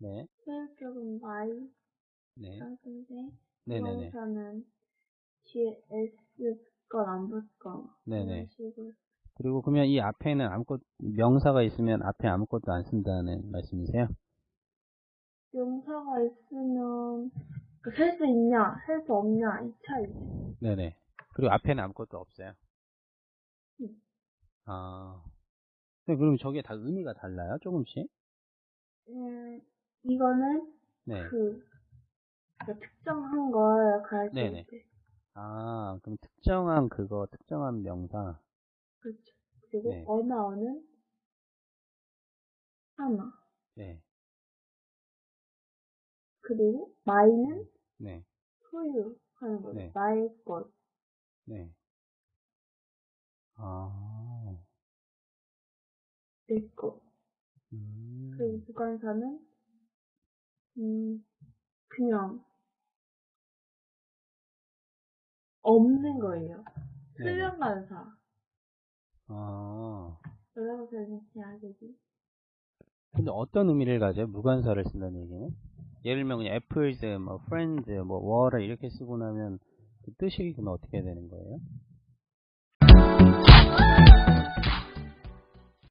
네. 수일격은 Y, 네. 쌍순데 네네네. 부동사는 뒤에 S 걸안 붙거나 네네. 식으로 그리고 그러면 이 앞에는 아무것 명사가 있으면 앞에 아무것도 안 쓴다는 말씀이세요? 명사가 있으면 셀수 있냐, 셀수 없냐 이 차이. 네네. 그리고 앞에는 아무것도 없어요. 음. 아. 근데 그럼 저게 다 의미가 달라요? 조금씩? 음, 이거는 네. 그 그러니까 특정한 걸 가르칠 네네. 때 아, 그럼 특정한 그거, 특정한 명사. 그렇죠. 그리고 네. 언어는 하나. 네. 그리고 마이는 네. 소유하는 거죠. 네. 나의 것. 네. 아. 내 것. 음. 그리고 주관사는 음 그냥 없는 거예요. 네네. 수련관사. 아. 뭐라고 설명해야 되지? 근데 어떤 의미를 가져요? 무관사를 쓴다는 얘기는? 예를 들면 그냥 apples, 뭐 friends, 뭐 water 이렇게 쓰고 나면 그 뜻이 그러면 어떻게 되는 거예요?